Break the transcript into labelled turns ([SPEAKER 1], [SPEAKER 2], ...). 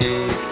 [SPEAKER 1] Bye.